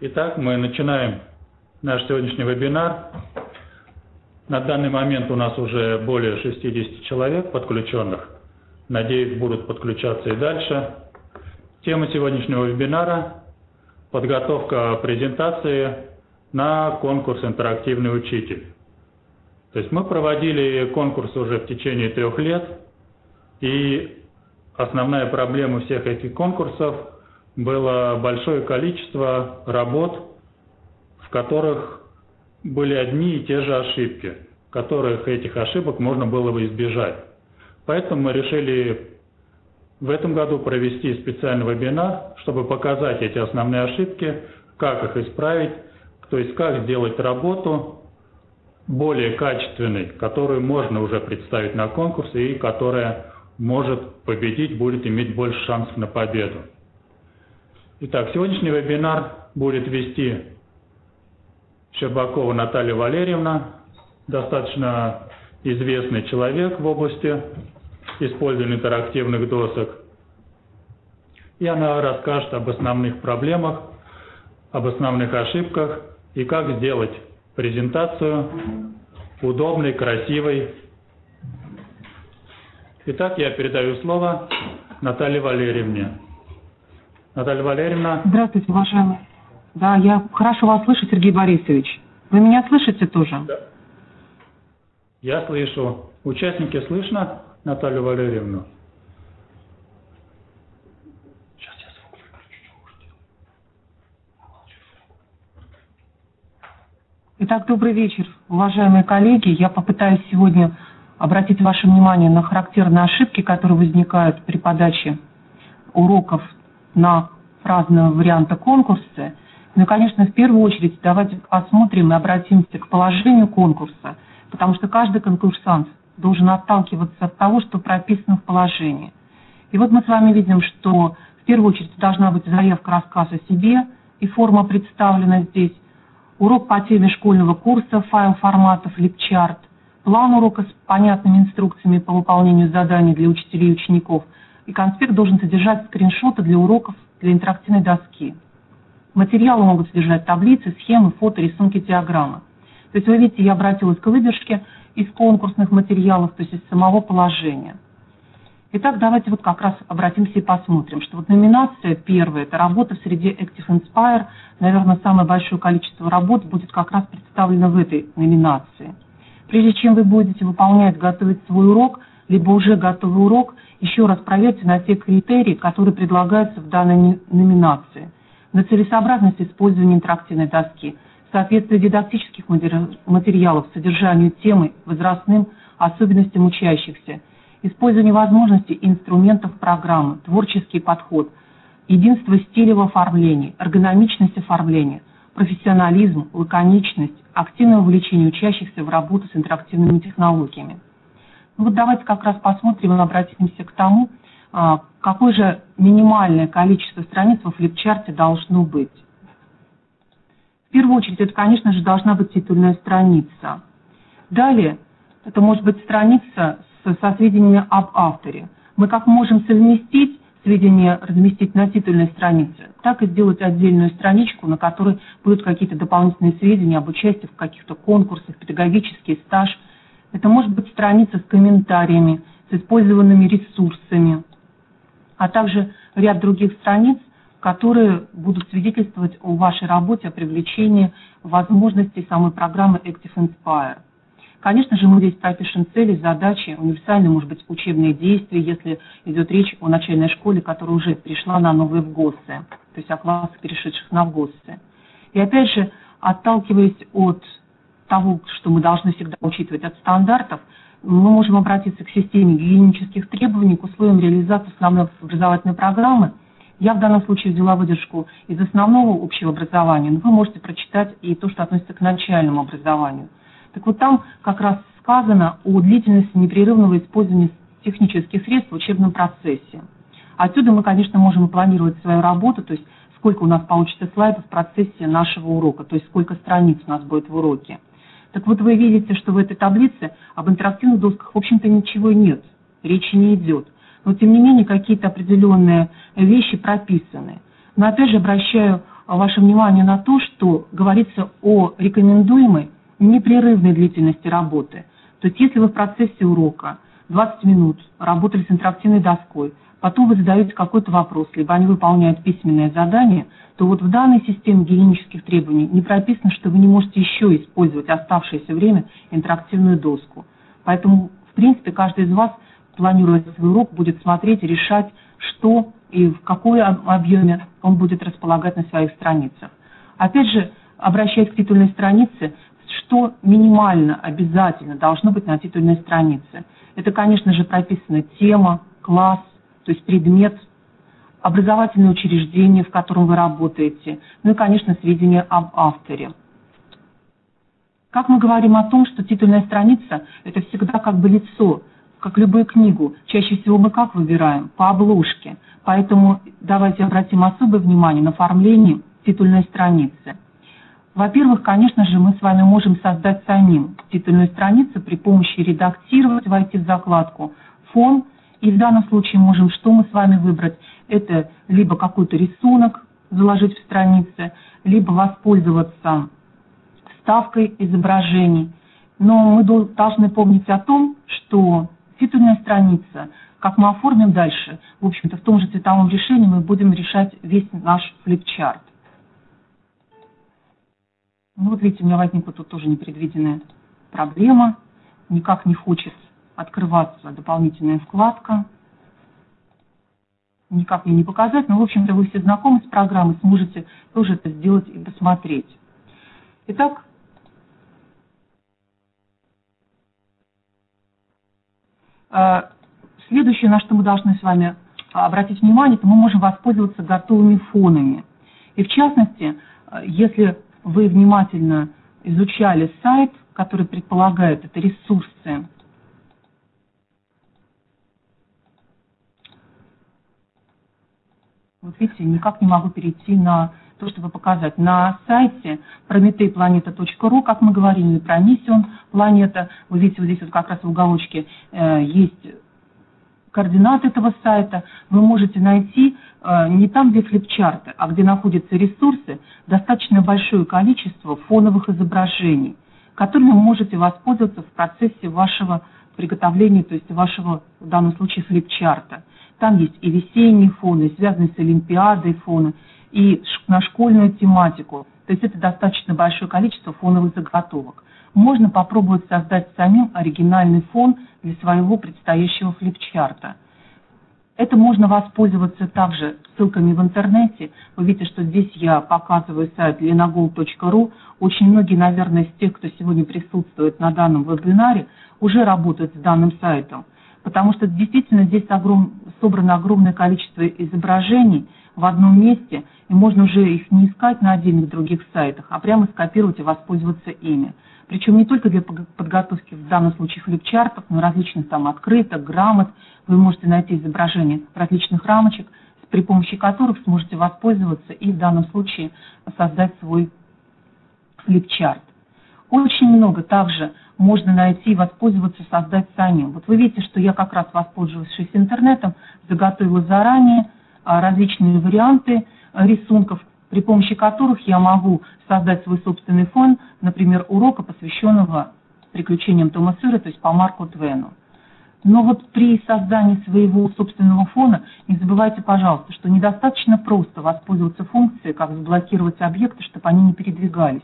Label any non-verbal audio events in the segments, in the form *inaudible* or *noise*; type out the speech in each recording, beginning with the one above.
Итак, мы начинаем наш сегодняшний вебинар. На данный момент у нас уже более 60 человек подключенных. Надеюсь, будут подключаться и дальше. Тема сегодняшнего вебинара – подготовка презентации на конкурс «Интерактивный учитель». То есть мы проводили конкурс уже в течение трех лет, и основная проблема всех этих конкурсов было большое количество работ, в которых были одни и те же ошибки, которых этих ошибок можно было бы избежать. Поэтому мы решили в этом году провести специальный вебинар, чтобы показать эти основные ошибки, как их исправить, то есть как сделать работу более качественной, которую можно уже представить на конкурсе и которая может победить, будет иметь больше шансов на победу. Итак, сегодняшний вебинар будет вести Щербакова Наталья Валерьевна, достаточно известный человек в области использования интерактивных досок. И она расскажет об основных проблемах, об основных ошибках и как сделать презентацию удобной, красивой. Итак, я передаю слово Наталье Валерьевне. Наталья Валерьевна. Здравствуйте, уважаемый. Да, я хорошо вас слышу, Сергей Борисович. Вы меня слышите тоже? Да. Я слышу. Участники слышно Наталью Валерьевну? Сейчас я звук выключу, Итак, добрый вечер, уважаемые коллеги. Я попытаюсь сегодня обратить ваше внимание на характерные ошибки, которые возникают при подаче уроков на разные варианты конкурса. Ну и, конечно, в первую очередь давайте посмотрим и обратимся к положению конкурса, потому что каждый конкурсант должен отталкиваться от того, что прописано в положении. И вот мы с вами видим, что в первую очередь должна быть заявка, рассказ о себе, и форма представлена здесь, урок по теме школьного курса, файл форматов, липчарт, план урока с понятными инструкциями по выполнению заданий для учителей и учеников, и конспект должен содержать скриншоты для уроков для интерактивной доски. Материалы могут содержать таблицы, схемы, фото, рисунки, диаграммы. То есть вы видите, я обратилась к выдержке из конкурсных материалов, то есть из самого положения. Итак, давайте вот как раз обратимся и посмотрим, что вот номинация первая, это работа в среде Active Inspire, наверное, самое большое количество работ будет как раз представлено в этой номинации. Прежде чем вы будете выполнять, готовить свой урок, либо уже готовый урок, еще раз проверьте на те критерии, которые предлагаются в данной номинации. На целесообразность использования интерактивной доски, соответствие дидактических материалов содержанию темы, возрастным особенностям учащихся, использование возможностей инструментов программы, творческий подход, единство стиля в оформлении, эргономичность оформления, профессионализм, лаконичность, активное увлечение учащихся в работу с интерактивными технологиями. Ну вот давайте как раз посмотрим и обратимся к тому, а, какое же минимальное количество страниц во флипчарте должно быть. В первую очередь, это, конечно же, должна быть титульная страница. Далее, это может быть страница со, со сведениями об авторе. Мы как можем совместить сведения, разместить на титульной странице, так и сделать отдельную страничку, на которой будут какие-то дополнительные сведения об участии в каких-то конкурсах, педагогический стаж – это может быть страница с комментариями, с использованными ресурсами, а также ряд других страниц, которые будут свидетельствовать о вашей работе, о привлечении возможностей самой программы Active Inspire. Конечно же, мы здесь пропишем цели, задачи, универсальные, может быть, учебные действия, если идет речь о начальной школе, которая уже перешла на новые ВГОСы, то есть о классах, перешедших на ВГОСы. И опять же, отталкиваясь от того, что мы должны всегда учитывать от стандартов, мы можем обратиться к системе гигиенических требований, к условиям реализации основной образовательной программы. Я в данном случае взяла выдержку из основного общего образования, но вы можете прочитать и то, что относится к начальному образованию. Так вот там как раз сказано о длительности непрерывного использования технических средств в учебном процессе. Отсюда мы, конечно, можем планировать свою работу, то есть сколько у нас получится слайдов в процессе нашего урока, то есть сколько страниц у нас будет в уроке. Так вот вы видите, что в этой таблице об интерактивных досках, в общем-то, ничего нет, речи не идет. Но, тем не менее, какие-то определенные вещи прописаны. Но, опять же, обращаю ваше внимание на то, что говорится о рекомендуемой непрерывной длительности работы. То есть если вы в процессе урока 20 минут работали с интерактивной доской, потом вы задаете какой-то вопрос, либо они выполняют письменное задание, то вот в данной системе гигиенических требований не прописано, что вы не можете еще использовать оставшееся время интерактивную доску. Поэтому, в принципе, каждый из вас, планируя свой урок, будет смотреть решать, что и в какой объеме он будет располагать на своих страницах. Опять же, обращаясь к титульной странице, что минимально обязательно должно быть на титульной странице. Это, конечно же, прописана тема, класс, то есть предмет, образовательное учреждение, в котором вы работаете, ну и, конечно, сведения об авторе. Как мы говорим о том, что титульная страница – это всегда как бы лицо, как любую книгу. Чаще всего мы как выбираем? По обложке. Поэтому давайте обратим особое внимание на оформление титульной страницы. Во-первых, конечно же, мы с вами можем создать самим титульную страницу при помощи редактировать, войти в закладку «Фон», и в данном случае можем что мы с вами выбрать? Это либо какой-то рисунок заложить в странице, либо воспользоваться вставкой изображений. Но мы должны помнить о том, что титульная страница, как мы оформим дальше, в общем-то, в том же цветовом решении мы будем решать весь наш флипчарт. Ну вот видите, у меня возникла тут тоже непредвиденная проблема. Никак не хочет открываться дополнительная вкладка. Никак мне не показать, но, в общем-то, вы все знакомы с программой, сможете тоже это сделать и посмотреть. Итак, э, следующее, на что мы должны с вами обратить внимание, это мы можем воспользоваться готовыми фонами. И в частности, э, если вы внимательно изучали сайт, который предполагает это ресурсы, вот видите, никак не могу перейти на то, чтобы показать. На сайте prometeyplaneta.ru, как мы говорили, про Mission планета, вы видите, вот здесь вот как раз в уголочке э, есть координаты этого сайта, вы можете найти э, не там, где флипчарты, а где находятся ресурсы, достаточно большое количество фоновых изображений, которыми вы можете воспользоваться в процессе вашего приготовления, то есть вашего, в данном случае, флипчарта. Там есть и весенние фоны, связанные с Олимпиадой фоны, и на школьную тематику. То есть это достаточно большое количество фоновых заготовок можно попробовать создать самим оригинальный фон для своего предстоящего флипчарта. Это можно воспользоваться также ссылками в интернете. Вы видите, что здесь я показываю сайт lenagol.ru. Очень многие, наверное, из тех, кто сегодня присутствует на данном вебинаре, уже работают с данным сайтом. Потому что действительно здесь огром... собрано огромное количество изображений в одном месте, и можно уже их не искать на отдельных других сайтах, а прямо скопировать и воспользоваться ими причем не только для подготовки, в данном случае, флипчартов, но различных там открыток, грамот. Вы можете найти изображения различных рамочек, при помощи которых сможете воспользоваться и в данном случае создать свой флипчарт. Очень много также можно найти и воспользоваться, создать самим. Вот вы видите, что я как раз воспользовавшись интернетом, заготовила заранее а, различные варианты а, рисунков, при помощи которых я могу создать свой собственный фон, например, урока, посвященного приключениям Тома Сыра, то есть по Марку Твену. Но вот при создании своего собственного фона не забывайте, пожалуйста, что недостаточно просто воспользоваться функцией, как заблокировать объекты, чтобы они не передвигались.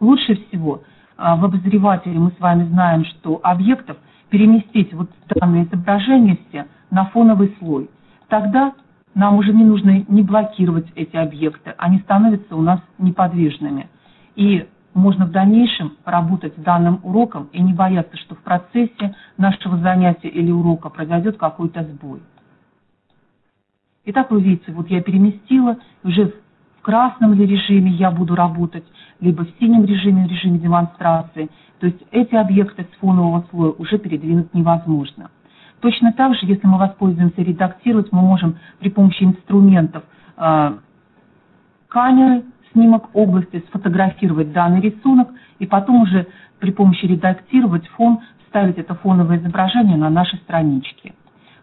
Лучше всего в обозревателе мы с вами знаем, что объектов переместить вот данное изображение все на фоновый слой. Тогда нам уже не нужно не блокировать эти объекты, они становятся у нас неподвижными. И можно в дальнейшем работать с данным уроком и не бояться, что в процессе нашего занятия или урока произойдет какой-то сбой. Итак, вы видите, вот я переместила, уже в красном ли режиме я буду работать, либо в синем режиме, в режиме демонстрации. То есть эти объекты с фонового слоя уже передвинуть невозможно. Точно так же, если мы воспользуемся редактировать, мы можем при помощи инструментов э, камеры, снимок области, сфотографировать данный рисунок и потом уже при помощи редактировать фон ставить это фоновое изображение на наши странички.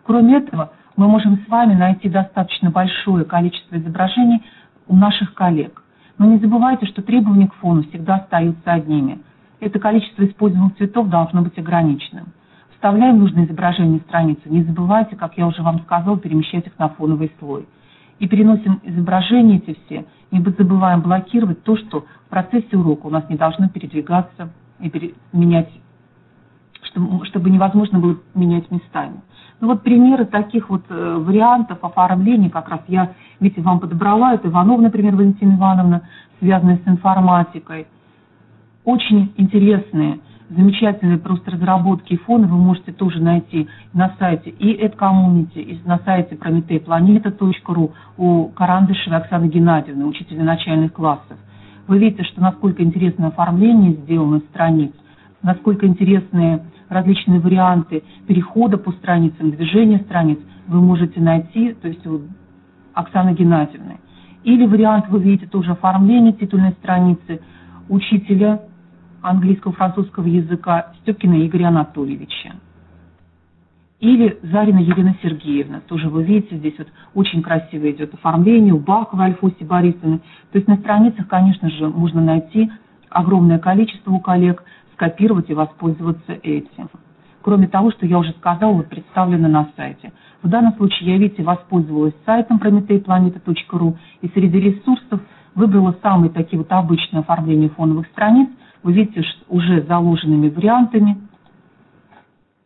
Кроме этого, мы можем с вами найти достаточно большое количество изображений у наших коллег. Но не забывайте, что требования к фону всегда остаются одними. Это количество использованных цветов должно быть ограниченным. Вставляем нужное изображение страницы. Не забывайте, как я уже вам сказал, перемещать их на фоновый слой. И переносим изображения эти все. Не забываем блокировать то, что в процессе урока у нас не должно передвигаться и менять, чтобы невозможно было менять местами. Ну вот примеры таких вот э, вариантов оформления, как раз я, видите, вам подобрала, это Иванов, например, Валентина Ивановна, связанная с информатикой. Очень интересные, замечательные просто разработки и фоны вы можете тоже найти на сайте и EdCommunity, и на сайте prometeyplaneta.ru у Карандышевой Оксаны Геннадьевны, учителя начальных классов. Вы видите, что насколько интересное оформление сделано страниц, насколько интересные различные варианты перехода по страницам, движения страниц вы можете найти, то есть у Оксаны Геннадьевны. Или вариант вы видите тоже оформление титульной страницы учителя английского французского языка Степкина Игоря Анатольевича. Или Зарина Елена Сергеевна, тоже вы видите, здесь вот очень красиво идет оформление, у Бахова Альфоси Борисовны. То есть на страницах, конечно же, можно найти огромное количество у коллег скопировать и воспользоваться этим. Кроме того, что я уже сказала, вот представлено на сайте. В данном случае я, видите, воспользовалась сайтом prometeyplaneta.ru и среди ресурсов выбрала самые такие вот обычные оформления фоновых страниц. Вы видите, уже заложенными вариантами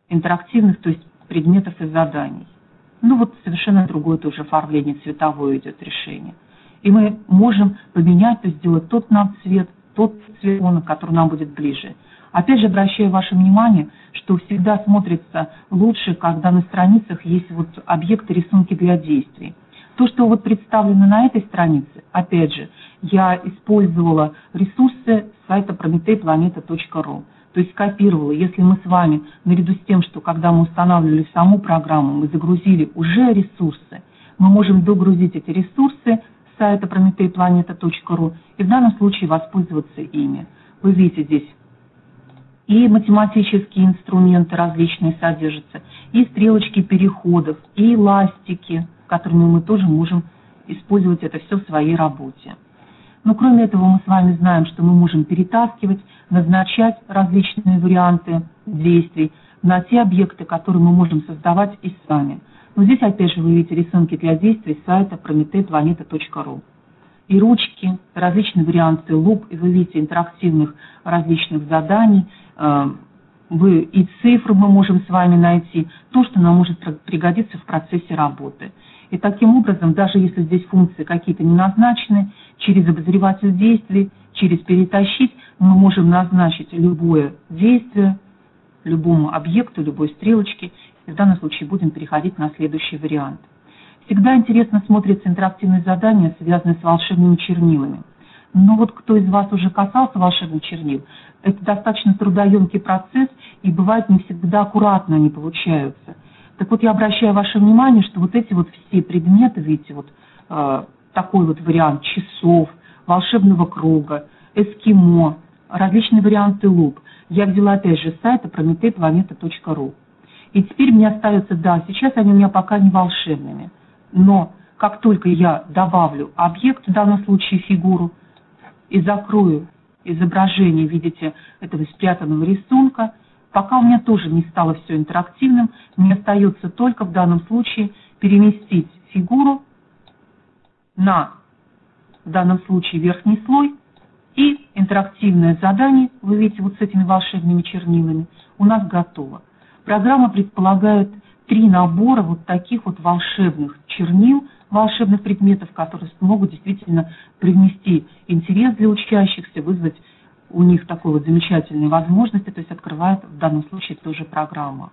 интерактивных, то есть предметов и заданий. Ну вот совершенно другое тоже оформление цветовое идет решение. И мы можем поменять, то есть сделать тот нам цвет, тот цвет который нам будет ближе. Опять же, обращаю ваше внимание, что всегда смотрится лучше, когда на страницах есть вот объекты, рисунки для действий. То, что вот представлено на этой странице, опять же, я использовала ресурсы сайта prometeyplaneta.ru. То есть скопировала, если мы с вами, наряду с тем, что когда мы устанавливали саму программу, мы загрузили уже ресурсы, мы можем догрузить эти ресурсы с сайта prometeyplaneta.ru и в данном случае воспользоваться ими. Вы видите здесь и математические инструменты различные содержатся, и стрелочки переходов, и ластики, которыми мы тоже можем использовать это все в своей работе. Но кроме этого мы с вами знаем, что мы можем перетаскивать, назначать различные варианты действий на те объекты, которые мы можем создавать и сами. Но здесь опять же вы видите рисунки для действий сайта prometeyplaneta.ru и ручки, различные варианты луп, и вы видите интерактивных различных заданий, вы и цифры мы можем с вами найти, то, что нам может пригодиться в процессе работы. И таким образом, даже если здесь функции какие-то не назначены, через обозреватель действий, через перетащить, мы можем назначить любое действие, любому объекту, любой стрелочке. И в данном случае будем переходить на следующий вариант. Всегда интересно смотрятся интерактивные задания, связанные с волшебными чернилами. Но вот кто из вас уже касался волшебных чернил, это достаточно трудоемкий процесс, и бывает не всегда аккуратно они получаются. Так вот, я обращаю ваше внимание, что вот эти вот все предметы, видите, вот э, такой вот вариант часов, волшебного круга, эскимо, различные варианты луп, я взяла опять же с сайта prometeyplaneta.ru. И теперь мне остается, да, сейчас они у меня пока не волшебными – но как только я добавлю объект, в данном случае фигуру, и закрою изображение, видите, этого спрятанного рисунка, пока у меня тоже не стало все интерактивным, мне остается только в данном случае переместить фигуру на, в данном случае, верхний слой, и интерактивное задание, вы видите, вот с этими волшебными чернилами, у нас готово. Программа предполагает три набора вот таких вот волшебных чернил, волшебных предметов, которые могут действительно привнести интерес для учащихся, вызвать у них такой вот замечательные возможности, то есть открывает в данном случае тоже программа.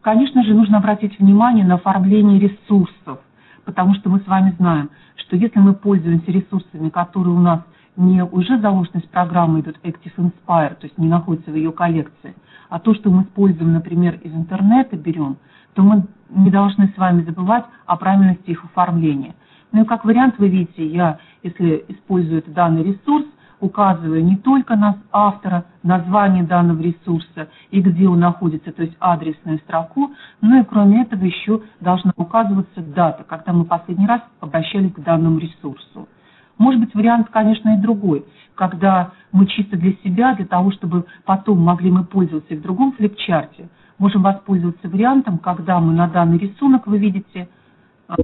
Конечно же, нужно обратить внимание на оформление ресурсов, потому что мы с вами знаем, что если мы пользуемся ресурсами, которые у нас не уже заложены с программы идут Active Inspire, то есть не находятся в ее коллекции, а то, что мы используем, например, из интернета берем, то мы не должны с вами забывать о правильности их оформления. Ну и как вариант, вы видите, я, если использую этот данный ресурс, указывая не только на автора, название данного ресурса и где он находится, то есть адресную строку, но и кроме этого еще должна указываться дата, когда мы последний раз обращались к данному ресурсу. Может быть, вариант, конечно, и другой, когда мы чисто для себя, для того, чтобы потом могли мы пользоваться и в другом флипчарте, можем воспользоваться вариантом, когда мы на данный рисунок, вы видите,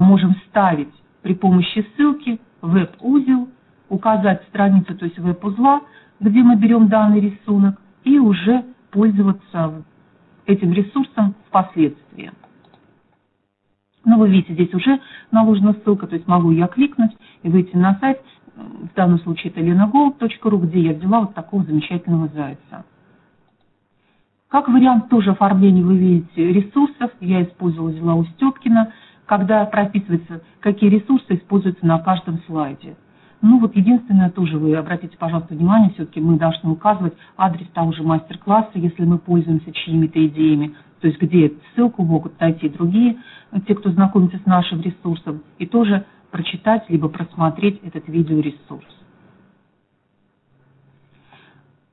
можем ставить при помощи ссылки веб-узел, указать страницу, то есть веб-узла, где мы берем данный рисунок, и уже пользоваться этим ресурсом впоследствии. Ну, вы видите, здесь уже наложена ссылка, то есть могу я кликнуть и выйти на сайт, в данном случае это lenagold.ru, где я взяла вот такого замечательного зайца. Как вариант тоже оформления вы видите ресурсов, я использовала, взяла у Степкина, когда прописывается, какие ресурсы используются на каждом слайде. Ну вот единственное, тоже вы обратите, пожалуйста, внимание, все-таки мы должны указывать адрес того же мастер-класса, если мы пользуемся чьими-то идеями, то есть где ссылку могут найти другие, те, кто знакомится с нашим ресурсом, и тоже прочитать, либо просмотреть этот видеоресурс.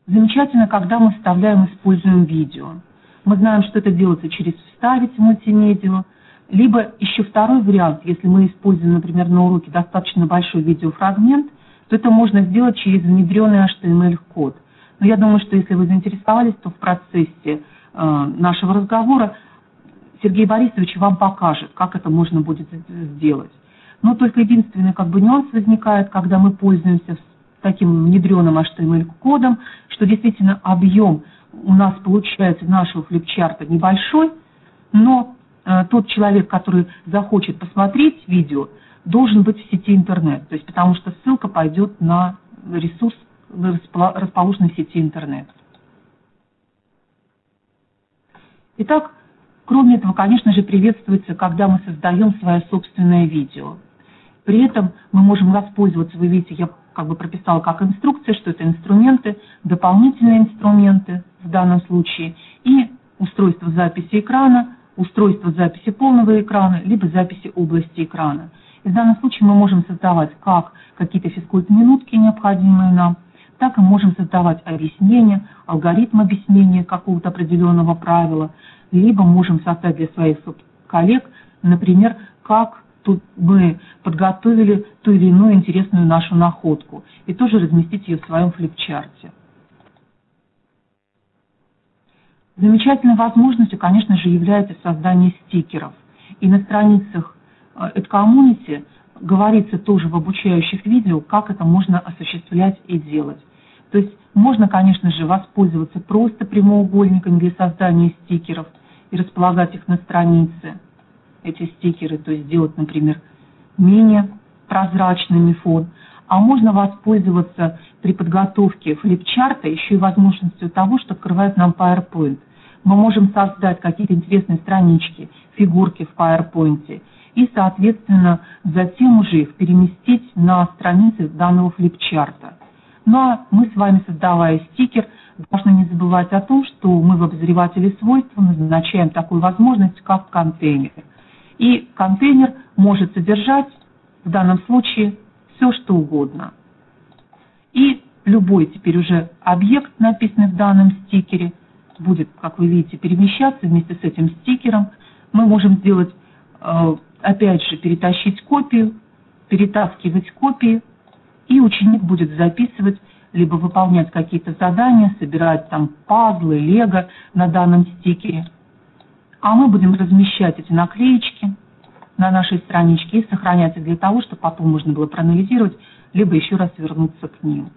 Замечательно, когда мы вставляем, используем видео. Мы знаем, что это делается через «Вставить в мультимедиа», либо еще второй вариант, если мы используем, например, на уроке достаточно большой видеофрагмент, то это можно сделать через внедренный HTML-код. Но я думаю, что если вы заинтересовались, то в процессе э, нашего разговора Сергей Борисович вам покажет, как это можно будет сделать. Но только единственный как бы нюанс возникает, когда мы пользуемся таким внедренным HTML-кодом, что действительно объем у нас получается нашего флипчарта небольшой, но э, тот человек, который захочет посмотреть видео, должен быть в сети интернет, то есть потому что ссылка пойдет на ресурс, расположенный в сети интернет. Итак, кроме этого, конечно же, приветствуется, когда мы создаем свое собственное видео. При этом мы можем воспользоваться, вы видите, я как бы прописала как инструкция, что это инструменты, дополнительные инструменты в данном случае, и устройство записи экрана, устройство записи полного экрана, либо записи области экрана. И в данном случае мы можем создавать как какие-то физкульт-минутки, необходимые нам, так и можем создавать объяснения, алгоритм объяснения какого-то определенного правила, либо можем создать для своих коллег, например, как тут мы подготовили ту или иную интересную нашу находку и тоже разместить ее в своем флипчарте. Замечательной возможностью, конечно же, является создание стикеров. И на страницах EdCommunity э, говорится тоже в обучающих видео, как это можно осуществлять и делать. То есть можно, конечно же, воспользоваться просто прямоугольниками для создания стикеров и располагать их на странице – эти стикеры, то есть сделать, например, менее прозрачными фон. А можно воспользоваться при подготовке флипчарта еще и возможностью того, что открывает нам PowerPoint. Мы можем создать какие-то интересные странички, фигурки в PowerPoint и, соответственно, затем уже их переместить на страницы данного флипчарта. Ну а мы с вами, создавая стикер, должны не забывать о том, что мы в обозревателе свойств назначаем такую возможность, как контейнер. И контейнер может содержать в данном случае все, что угодно. И любой теперь уже объект, написанный в данном стикере, будет, как вы видите, перемещаться вместе с этим стикером. Мы можем сделать, э, опять же, перетащить копию, перетаскивать копии, и ученик будет записывать, либо выполнять какие-то задания, собирать там пазлы, лего на данном стикере – а мы будем размещать эти наклеечки на нашей страничке и сохранять их для того, чтобы потом можно было проанализировать, либо еще раз вернуться к ним.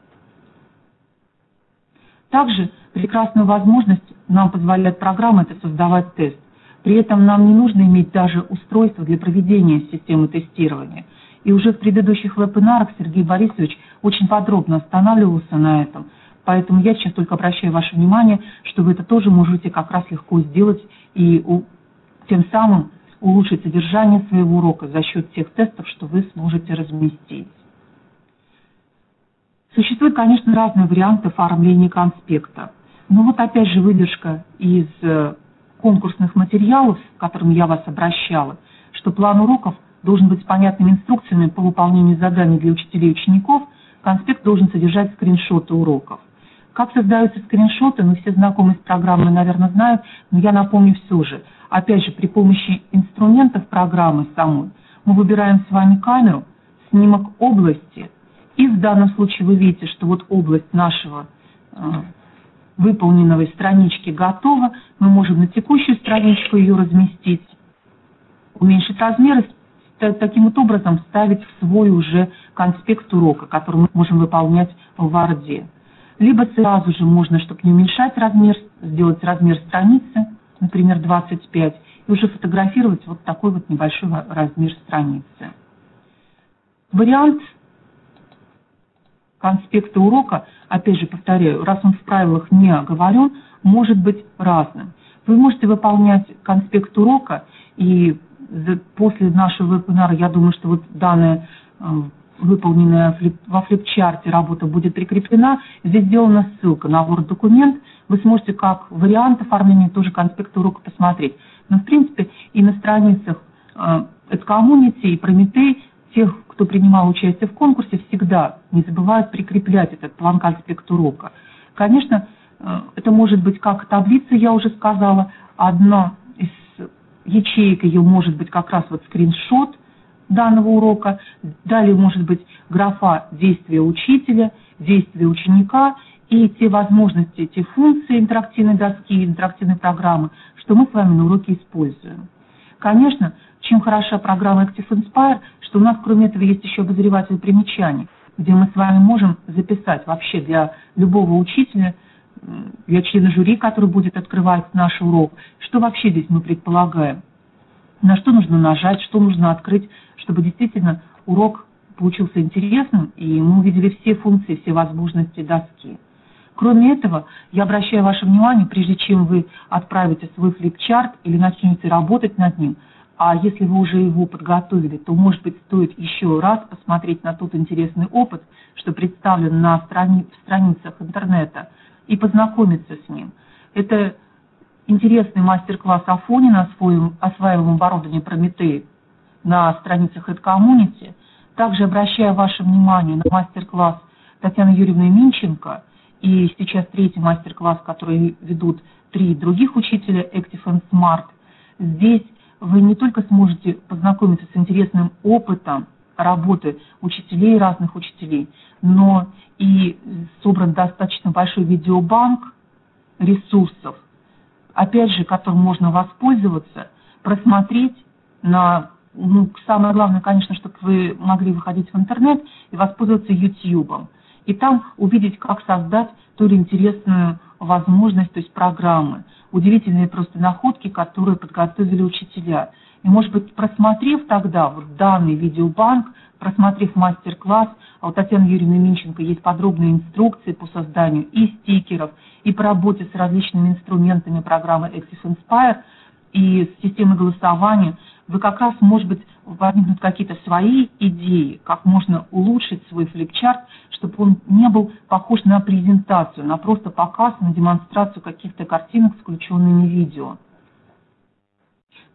Также прекрасную возможность нам позволяет программа это создавать тест. При этом нам не нужно иметь даже устройство для проведения системы тестирования. И уже в предыдущих вебинарах Сергей Борисович очень подробно останавливался на этом. Поэтому я сейчас только обращаю ваше внимание, что вы это тоже можете как раз легко сделать и у, тем самым улучшить содержание своего урока за счет тех тестов, что вы сможете разместить. Существуют, конечно, разные варианты оформления конспекта. Но вот опять же выдержка из э, конкурсных материалов, к которым я вас обращала, что план уроков должен быть с понятными инструкциями по выполнению заданий для учителей и учеников, конспект должен содержать скриншоты уроков. Как создаются скриншоты, ну все знакомы с программой, наверное, знают, но я напомню все же. Опять же, при помощи инструментов программы самой мы выбираем с вами камеру, снимок области, и в данном случае вы видите, что вот область нашего э, выполненной странички готова, мы можем на текущую страничку ее разместить, уменьшить размеры, таким вот образом вставить в свой уже конспект урока, который мы можем выполнять в Word. Либо сразу же можно, чтобы не уменьшать размер, сделать размер страницы, например, 25, и уже фотографировать вот такой вот небольшой размер страницы. Вариант конспекта урока, опять же повторяю, раз он в правилах не оговорен, может быть разным. Вы можете выполнять конспект урока, и после нашего вебинара, я думаю, что вот данная э, выполненная во флипчарте работа будет прикреплена. Здесь сделана ссылка на Word-документ. Вы сможете как вариант оформления тоже конспект урока посмотреть. Но, в принципе, и на страницах Эдкоммунити и Прометей тех, кто принимал участие в конкурсе, всегда не забывают прикреплять этот план конспект урока. Конечно, э, это может быть как таблица, я уже сказала, одна из ячеек ее может быть как раз вот скриншот – данного урока. Далее может быть графа действия учителя, действия ученика и те возможности, те функции интерактивной доски, интерактивной программы, что мы с вами на уроке используем. Конечно, чем хороша программа Active Inspire, что у нас кроме этого есть еще обозреватель примечаний, где мы с вами можем записать вообще для любого учителя, для члена жюри, который будет открывать наш урок, что вообще здесь мы предполагаем, на что нужно нажать, что нужно открыть, чтобы действительно урок получился интересным, и мы увидели все функции, все возможности доски. Кроме этого, я обращаю ваше внимание, прежде чем вы отправите свой флипчарт или начнете работать над ним, а если вы уже его подготовили, то, может быть, стоит еще раз посмотреть на тот интересный опыт, что представлен на страни страницах интернета, и познакомиться с ним. Это интересный мастер-класс Афони на осваиваемом оборудовании Прометей на страницах EdCommunity. Также обращаю ваше внимание на мастер-класс Татьяны Юрьевны Минченко и сейчас третий мастер-класс, который ведут три других учителя Active and Smart. Здесь вы не только сможете познакомиться с интересным опытом работы учителей, разных учителей, но и собран достаточно большой видеобанк ресурсов, опять же, которым можно воспользоваться, просмотреть на ну, самое главное, конечно, чтобы вы могли выходить в интернет и воспользоваться YouTube. И там увидеть, как создать ту или интересную возможность, то есть программы. Удивительные просто находки, которые подготовили учителя. И, может быть, просмотрев тогда вот данный видеобанк, просмотрев мастер-класс, а у Татьяны Юрьевны Минченко есть подробные инструкции по созданию и стикеров, и по работе с различными инструментами программы Active Inspire, и с системой голосования – вы как раз, может быть, возникнут какие-то свои идеи, как можно улучшить свой флипчарт, чтобы он не был похож на презентацию, на просто показ, на демонстрацию каких-то картинок с включенными видео.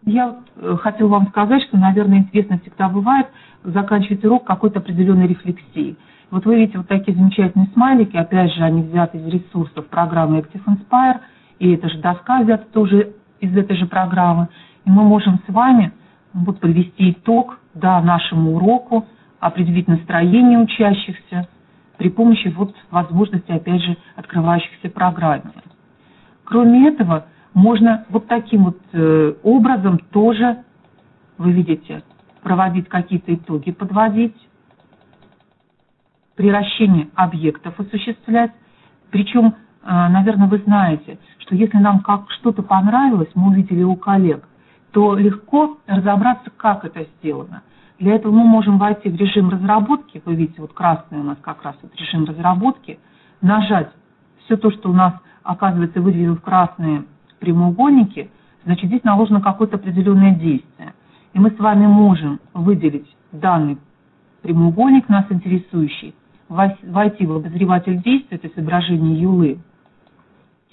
Я э, хотела вам сказать, что, наверное, интересно всегда бывает заканчивать урок какой-то определенной рефлексией. Вот вы видите вот такие замечательные смайлики, опять же, они взяты из ресурсов программы Active Inspire, и эта же доска взята тоже из этой же программы. И мы можем с вами вот подвести итог да, нашему уроку, определить настроение учащихся при помощи вот возможности, опять же, открывающихся программе. Кроме этого, можно вот таким вот э, образом тоже, вы видите, проводить какие-то итоги, подводить, приращение объектов осуществлять. Причем, э, наверное, вы знаете, что если нам как что-то понравилось, мы увидели у коллег, то легко разобраться, как это сделано. Для этого мы можем войти в режим разработки, вы видите, вот красный у нас как раз вот режим разработки, нажать все то, что у нас, оказывается, выделено в красные прямоугольники, значит, здесь наложено какое-то определенное действие. И мы с вами можем выделить данный прямоугольник, нас интересующий, войти в обозреватель действия, то есть изображение юлы,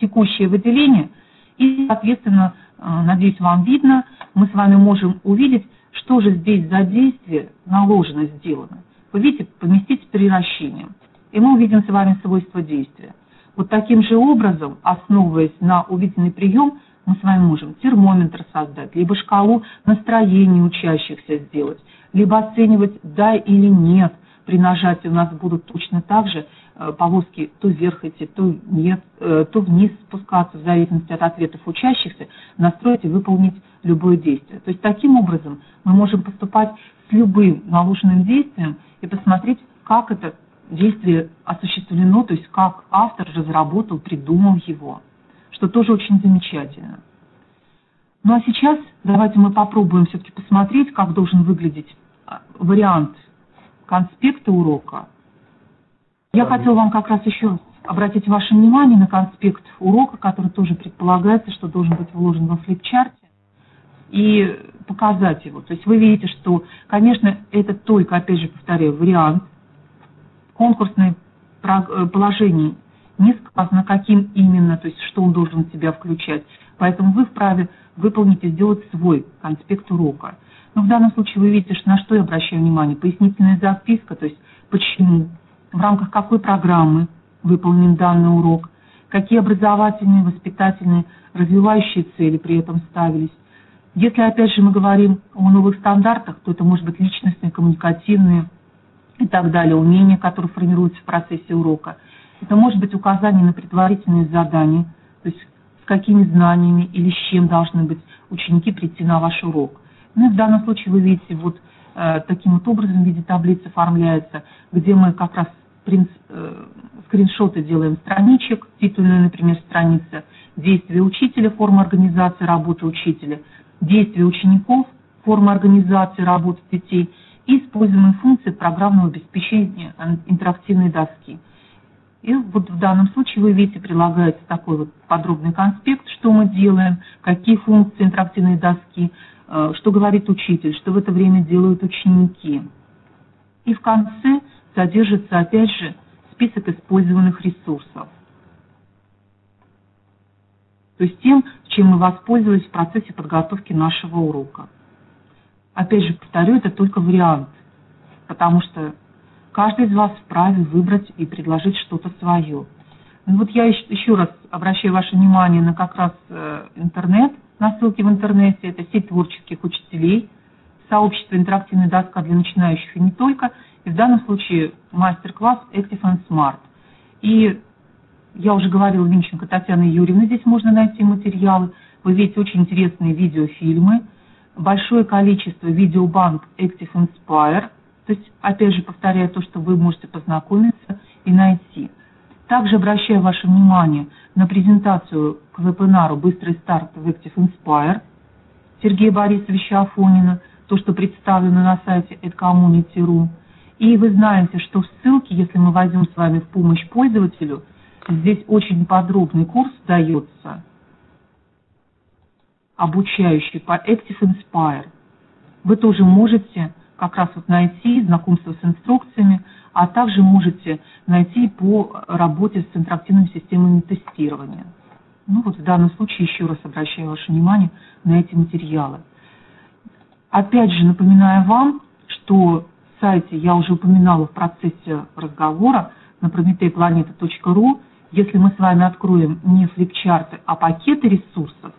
текущее выделение, и, соответственно, надеюсь, вам видно, мы с вами можем увидеть, что же здесь за действие наложено, сделано. Вы видите, поместить с приращением. и мы увидим с вами свойства действия. Вот таким же образом, основываясь на увиденный прием, мы с вами можем термометр создать, либо шкалу настроения учащихся сделать, либо оценивать да или нет. При нажатии у нас будут точно так же э, полоски то вверх идти, то нет, э, то вниз спускаться, в зависимости от ответов учащихся, настроить и выполнить любое действие. То есть таким образом мы можем поступать с любым наложенным действием и посмотреть, как это действие осуществлено, то есть как автор разработал, придумал его, что тоже очень замечательно. Ну а сейчас давайте мы попробуем все-таки посмотреть, как должен выглядеть а, вариант конспекта урока. Я хотела вам как раз еще обратить ваше внимание на конспект урока, который тоже предполагается, что должен быть вложен во флипчарте, и показать его. То есть вы видите, что, конечно, это только, опять же повторяю, вариант – конкурсное э, положение не сказано, каким именно, то есть что он должен в себя включать. Поэтому вы вправе выполнить и сделать свой конспект урока. Но в данном случае вы видите, что на что я обращаю внимание. Пояснительная записка, то есть почему, в рамках какой программы выполнен данный урок, какие образовательные, воспитательные, развивающие цели при этом ставились. Если, опять же, мы говорим о новых стандартах, то это может быть личностные, коммуникативные, и так далее, умения, которые формируются в процессе урока. Это может быть указание на предварительные задания, то есть с какими знаниями или с чем должны быть ученики прийти на ваш урок. Ну и в данном случае вы видите, вот э, таким вот образом в виде таблицы оформляется, где мы как раз э, скриншоты делаем страничек, титульная, например, страница, действия учителя, форма организации работы учителя, действия учеников, форма организации работы детей – и используемые функции программного обеспечения интерактивной доски. И вот в данном случае вы видите, прилагается такой вот подробный конспект, что мы делаем, какие функции интерактивной доски, э, что говорит учитель, что в это время делают ученики. И в конце содержится опять же список использованных ресурсов. То есть тем, чем мы воспользовались в процессе подготовки нашего урока. Опять же, повторю, это только вариант, потому что каждый из вас вправе выбрать и предложить что-то свое. Ну вот я еще раз обращаю ваше внимание на как раз э, интернет, на ссылки в интернете, это сеть творческих учителей, сообщество интерактивная доска для начинающих и не только, в данном случае мастер-класс Active and Smart. И я уже говорила, Винченко Татьяна Юрьевна, здесь можно найти материалы. Вы видите очень интересные видеофильмы, большое количество видеобанк Active Inspire, то есть, опять же, повторяю то, что вы можете познакомиться и найти. Также обращаю ваше внимание на презентацию к вебинару «Быстрый старт в Active Inspire» Сергея Борисовича Афонина, то, что представлено на сайте edcommunity.ru. И вы знаете, что в ссылке, если мы войдем с вами в помощь пользователю, здесь очень подробный курс дается обучающий по Active Inspire. Вы тоже можете как раз вот найти знакомство с инструкциями, а также можете найти по работе с интерактивными системами тестирования. Ну вот в данном случае еще раз обращаю ваше внимание на эти материалы. Опять же напоминаю вам, что сайте я уже упоминала в процессе разговора на prometeyplaneta.ru, если мы с вами откроем не флипчарты, а пакеты ресурсов,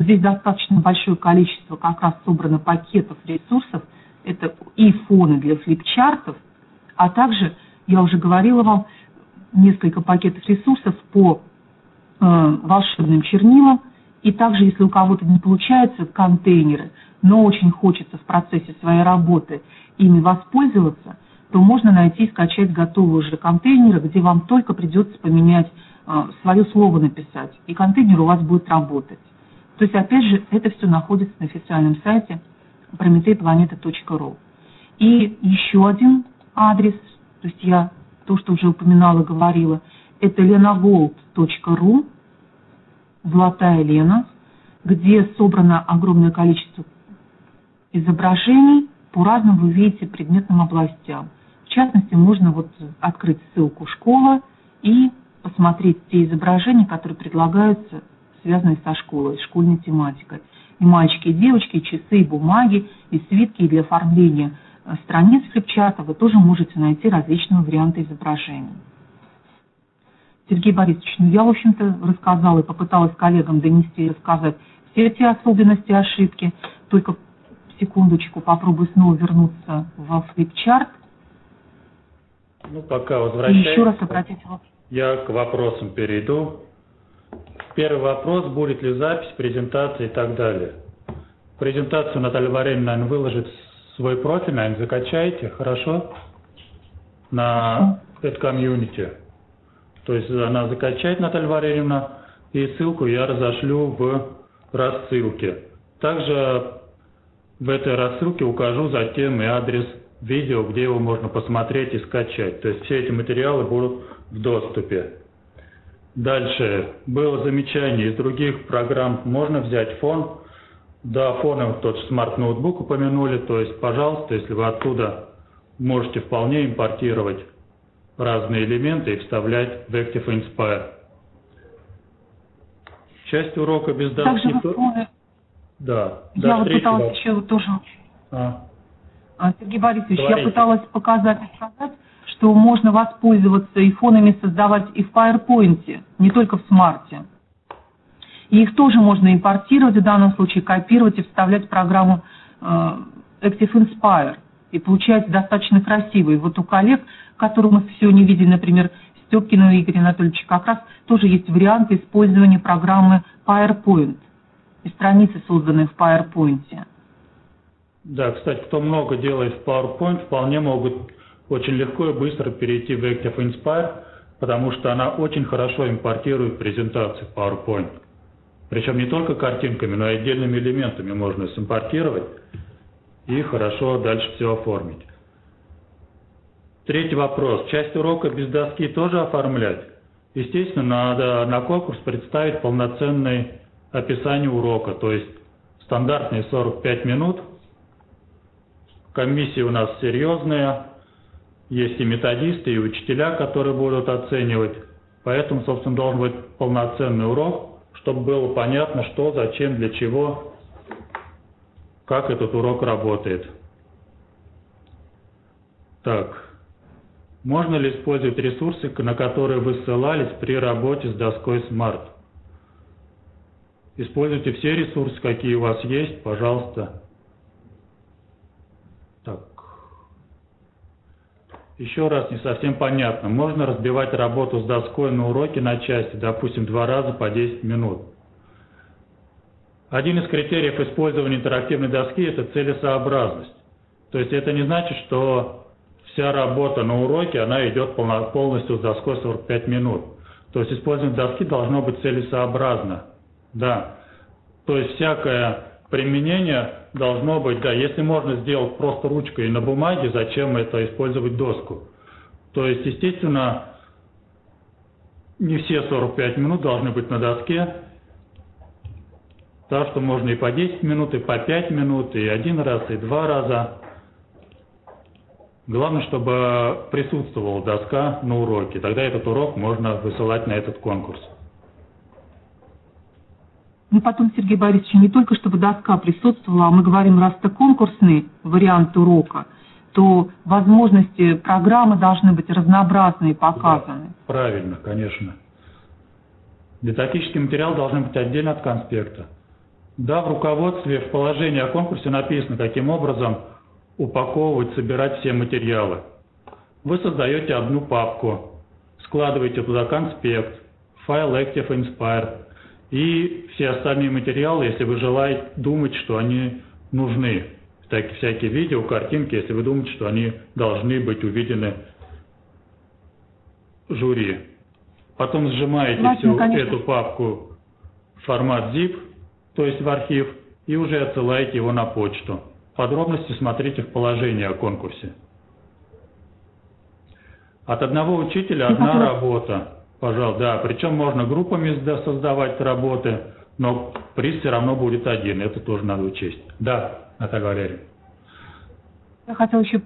Здесь достаточно большое количество как раз собрано пакетов ресурсов. Это и фоны для флипчартов, а также, я уже говорила вам, несколько пакетов ресурсов по э, волшебным чернилам. И также, если у кого-то не получается контейнеры, но очень хочется в процессе своей работы ими воспользоваться, то можно найти и скачать готовые уже контейнеры, где вам только придется поменять э, свое слово написать, и контейнер у вас будет работать. То есть, опять же, это все находится на официальном сайте prometeyplaneta.ru. И еще один адрес, то есть я то, что уже упоминала, говорила, это lenagold.ru, Золотая Лена, где собрано огромное количество изображений по разным, вы видите, предметным областям. В частности, можно вот открыть ссылку «Школа» и посмотреть те изображения, которые предлагаются связанные со школой, школьной тематикой. И мальчики, и девочки, и часы, и бумаги, и свитки для оформления страниц флипчарта вы тоже можете найти различные варианты изображений. Сергей Борисович, ну я, в общем-то, рассказала и попыталась коллегам донести и рассказать все эти особенности ошибки. Только секундочку попробую снова вернуться во флипчарт. Ну, пока возвращаюсь. И еще раз обратите. Я к вопросам перейду. Первый вопрос, будет ли запись, презентация и так далее. Презентацию Наталья Вареньевна, наверное, выложит свой профиль, наверное, закачайте, хорошо? На это комьюнити. То есть она закачает, Наталья Валерьевна, и ссылку я разошлю в рассылке. Также в этой рассылке укажу затем и адрес видео, где его можно посмотреть и скачать. То есть все эти материалы будут в доступе. Дальше. Было замечание из других программ. Можно взять фон. Да, фоном тот же SMART Notebook упомянули. То есть, пожалуйста, если вы оттуда можете вполне импортировать разные элементы и вставлять в ActivInspire. Часть урока без доски... Также вы Да. Я вот пыталась вопрос. еще тоже... А. а. Сергей Борисович, Говорите. я пыталась показать и сказать, что можно воспользоваться и фонами создавать и в PowerPoint, не только в смарте. И их тоже можно импортировать, в данном случае копировать и вставлять в программу э, Active Inspire. И получается достаточно красиво. И вот у коллег которую мы сегодня видели, например, Степкина Игоря Анатольевича, как раз тоже есть варианты использования программы PowerPoint и страницы, созданные в PowerPoint. Да, кстати, кто много делает в PowerPoint, вполне могут очень легко и быстро перейти в Active Inspire, потому что она очень хорошо импортирует презентации в PowerPoint. Причем не только картинками, но и отдельными элементами можно симпортировать и хорошо дальше все оформить. Третий вопрос. Часть урока без доски тоже оформлять? Естественно, надо на конкурс представить полноценное описание урока, то есть стандартные 45 минут. Комиссия у нас серьезная, есть и методисты, и учителя, которые будут оценивать. Поэтому, собственно, должен быть полноценный урок, чтобы было понятно, что, зачем, для чего, как этот урок работает. Так. Можно ли использовать ресурсы, на которые вы ссылались при работе с доской Smart? Используйте все ресурсы, какие у вас есть, пожалуйста. Так. Еще раз не совсем понятно. Можно разбивать работу с доской на уроки на части, допустим, два раза по 10 минут. Один из критериев использования интерактивной доски – это целесообразность. То есть это не значит, что вся работа на уроке, она идет полностью с доской 45 минут. То есть использование доски должно быть целесообразно. Да. То есть всякое применение должно быть, да, если можно сделать просто ручкой на бумаге, зачем это использовать доску? То есть, естественно, не все 45 минут должны быть на доске, так что можно и по 10 минут, и по 5 минут, и один раз, и два раза. Главное, чтобы присутствовала доска на уроке. Тогда этот урок можно высылать на этот конкурс. Ну, потом, Сергей Борисович, не только чтобы доска присутствовала, а мы говорим, раз это конкурсный вариант урока, то возможности программы должны быть разнообразные показаны. Да, правильно, конечно. Дидактический материал должен быть отдельно от конспекта. Да, в руководстве, в положении о конкурсе написано, каким образом упаковывать, собирать все материалы. Вы создаете одну папку, складываете туда конспект, файл Active Inspire и все остальные материалы, если вы желаете думать, что они нужны. Так, всякие видео, картинки, если вы думаете, что они должны быть увидены жюри. Потом сжимаете Ладно, всю конечно. эту папку в формат zip, то есть в архив, и уже отсылаете его на почту. Подробности смотрите в положении о конкурсе. От одного учителя одна работа. Пожалуйста, да. Причем можно группами создавать работы, но приз все равно будет один. Это тоже надо учесть. Да, Наталья Валерьевна. Я хотела еще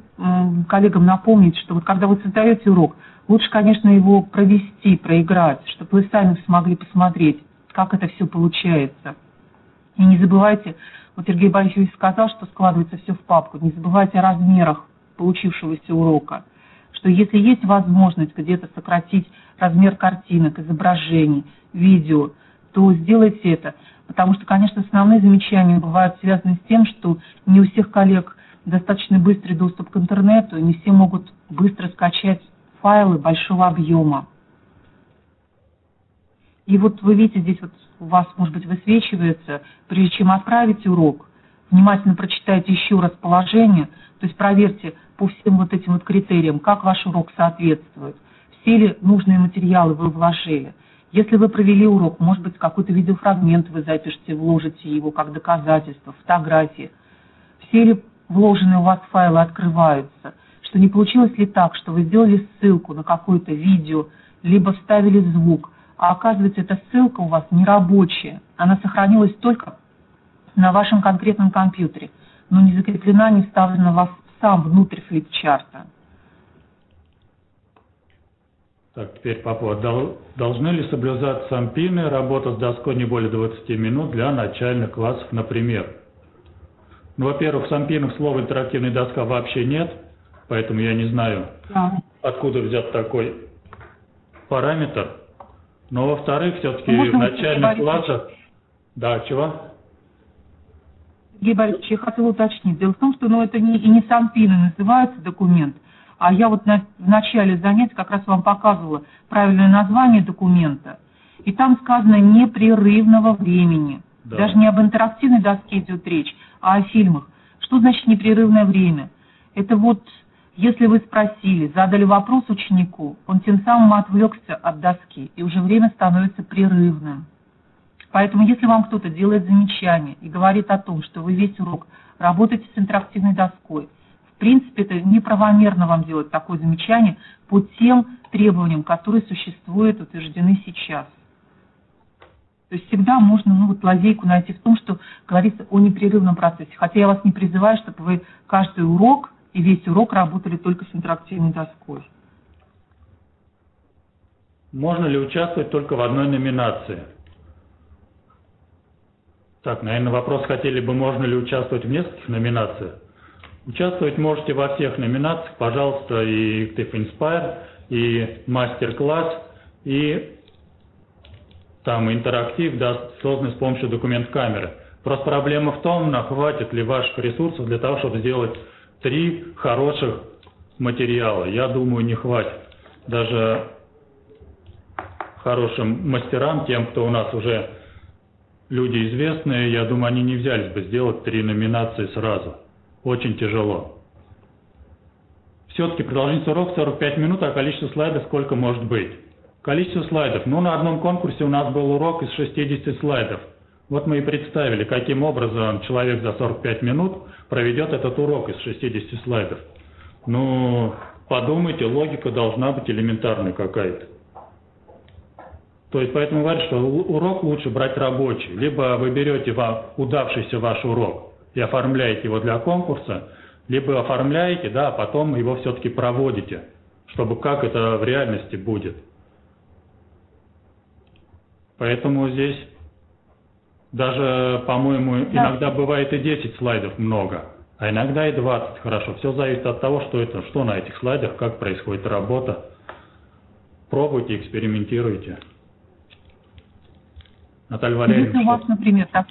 коллегам напомнить, что вот когда вы создаете урок, лучше, конечно, его провести, проиграть, чтобы вы сами смогли посмотреть, как это все получается. И не забывайте вот Сергей Борисович сказал, что складывается все в папку. Не забывайте о размерах получившегося урока, что если есть возможность где-то сократить размер картинок, изображений, видео, то сделайте это. Потому что, конечно, основные замечания бывают связаны с тем, что не у всех коллег достаточно быстрый доступ к интернету, не все могут быстро скачать файлы большого объема. И вот вы видите, здесь вот у вас, может быть, высвечивается, прежде чем отправить урок, внимательно прочитайте еще раз положение, то есть проверьте по всем вот этим вот критериям, как ваш урок соответствует, ли нужные материалы вы вложили. Если вы провели урок, может быть, какой-то видеофрагмент вы запишите, вложите его как доказательство, фотографии. Все ли вложенные у вас файлы открываются? Что не получилось ли так, что вы сделали ссылку на какое-то видео, либо вставили звук, а оказывается, эта ссылка у вас не рабочая, она сохранилась только на вашем конкретном компьютере, но не закреплена, не вставлена в сам внутрь флипчарта. Так, теперь по поводу, должны ли соблюдаться сампины, работа с доской не более 20 минут для начальных классов, например? Ну, во-первых, в сампинах слова интерактивная доска вообще нет, поэтому я не знаю, да. откуда взят такой параметр. Но во-вторых, все-таки ну, в начальных классах... Да, чего? Сергей Борисович, я хотела уточнить. Дело в том, что ну, это не, и не сампины называется документ, а я вот на, в начале занятия как раз вам показывала правильное название документа. И там сказано непрерывного времени. Да. Даже не об интерактивной доске идет речь, а о фильмах. Что значит непрерывное время? Это вот, если вы спросили, задали вопрос ученику, он тем самым отвлекся от доски, и уже время становится прерывным. Поэтому если вам кто-то делает замечание и говорит о том, что вы весь урок работаете с интерактивной доской, принципе, это неправомерно вам делать такое замечание по тем требованиям, которые существуют, утверждены сейчас. То есть всегда можно ну, вот, лазейку найти в том, что говорится о непрерывном процессе. Хотя я вас не призываю, чтобы вы каждый урок и весь урок работали только с интерактивной доской. Можно ли участвовать только в одной номинации? Так, наверное, вопрос хотели бы, можно ли участвовать в нескольких номинациях. Участвовать можете во всех номинациях, пожалуйста, и TIFF Inspire, и мастер-класс, и там интерактив, да, созданный с помощью документ-камеры. Просто проблема в том, хватит ли ваших ресурсов для того, чтобы сделать три хороших материала. Я думаю, не хватит. Даже хорошим мастерам, тем, кто у нас уже люди известные, я думаю, они не взялись бы сделать три номинации сразу очень тяжело. Все-таки продолжительность урока 45 минут, а количество слайдов сколько может быть? Количество слайдов. Ну, на одном конкурсе у нас был урок из 60 слайдов. Вот мы и представили, каким образом человек за 45 минут проведет этот урок из 60 слайдов. Ну, подумайте, логика должна быть элементарной какая-то. То есть поэтому говорят, что урок лучше брать рабочий. Либо вы берете удавшийся ваш урок, и оформляете его для конкурса, либо оформляете, да, а потом его все-таки проводите, чтобы как это в реальности будет. Поэтому здесь даже, по-моему, иногда бывает и 10 слайдов много, а иногда и 20 хорошо. Все зависит от того, что это, что на этих слайдах, как происходит работа. Пробуйте, экспериментируйте. Наталья Валерьевна. Если у вас, например, так,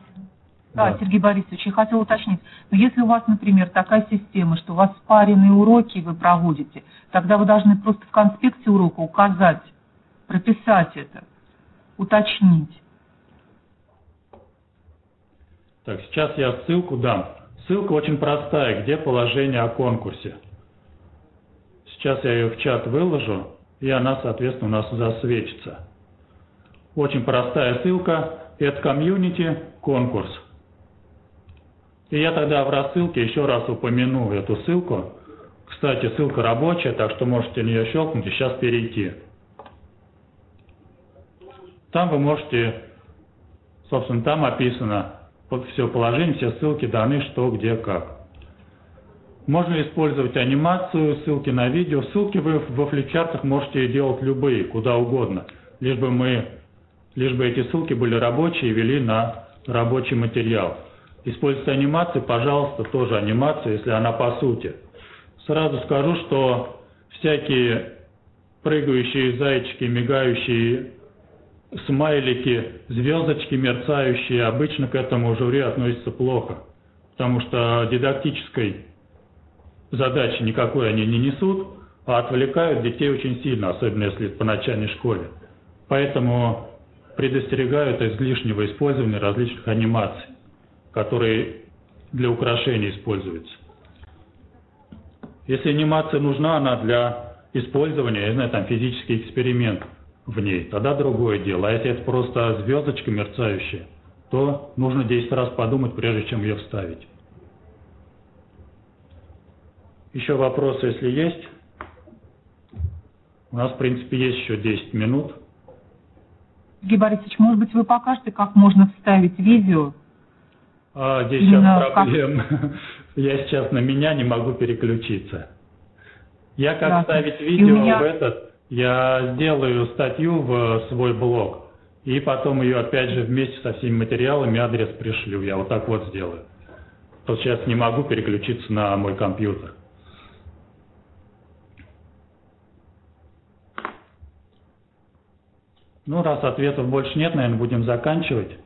да, да, Сергей Борисович, я хотел уточнить, но если у вас, например, такая система, что у вас спаренные уроки вы проводите, тогда вы должны просто в конспекте урока указать, прописать это, уточнить. Так, сейчас я ссылку дам. Ссылка очень простая, где положение о конкурсе. Сейчас я ее в чат выложу, и она, соответственно, у нас засвечится. Очень простая ссылка. Это комьюнити, конкурс. И я тогда в рассылке еще раз упомяну эту ссылку. Кстати, ссылка рабочая, так что можете на нее щелкнуть и сейчас перейти. Там вы можете, собственно, там описано все положение, все ссылки даны, что, где, как. Можно использовать анимацию, ссылки на видео. Ссылки вы во флипчартах можете делать любые, куда угодно. Лишь бы, мы, лишь бы эти ссылки были рабочие и вели на рабочий материал. Используйте анимацию, пожалуйста, тоже анимацию, если она по сути. Сразу скажу, что всякие прыгающие зайчики, мигающие смайлики, звездочки мерцающие, обычно к этому жюри относятся плохо, потому что дидактической задачи никакой они не несут, а отвлекают детей очень сильно, особенно если по начальной школе. Поэтому предостерегают излишнего использования различных анимаций, которые для украшения используются. Если анимация нужна, она для использования, я знаю, там физический эксперимент в ней, тогда другое дело. А если это просто звездочка мерцающая, то нужно 10 раз подумать, прежде чем ее вставить. Еще вопросы, если есть? У нас, в принципе, есть еще 10 минут. Сергей Борисович, может быть, вы покажете, как можно вставить видео? А, здесь сейчас проблем. *laughs* Я сейчас на меня не могу переключиться. Я как да. ставить видео меня... в этот, я сделаю статью в свой блог, и потом ее опять же вместе со всеми материалами адрес пришлю. Я вот так вот сделаю. То сейчас не могу переключиться на мой компьютер. Ну, раз ответов больше нет, наверное, будем заканчивать.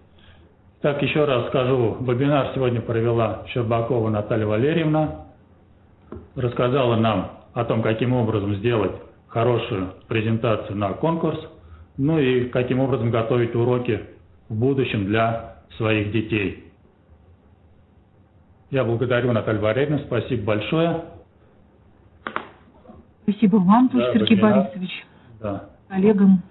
Так, еще раз скажу, вебинар сегодня провела Щербакова Наталья Валерьевна. Рассказала нам о том, каким образом сделать хорошую презентацию на конкурс, ну и каким образом готовить уроки в будущем для своих детей. Я благодарю Наталью Валерьевну, спасибо большое. Спасибо вам, да, Сергей вебинар. Борисович, да. коллегам.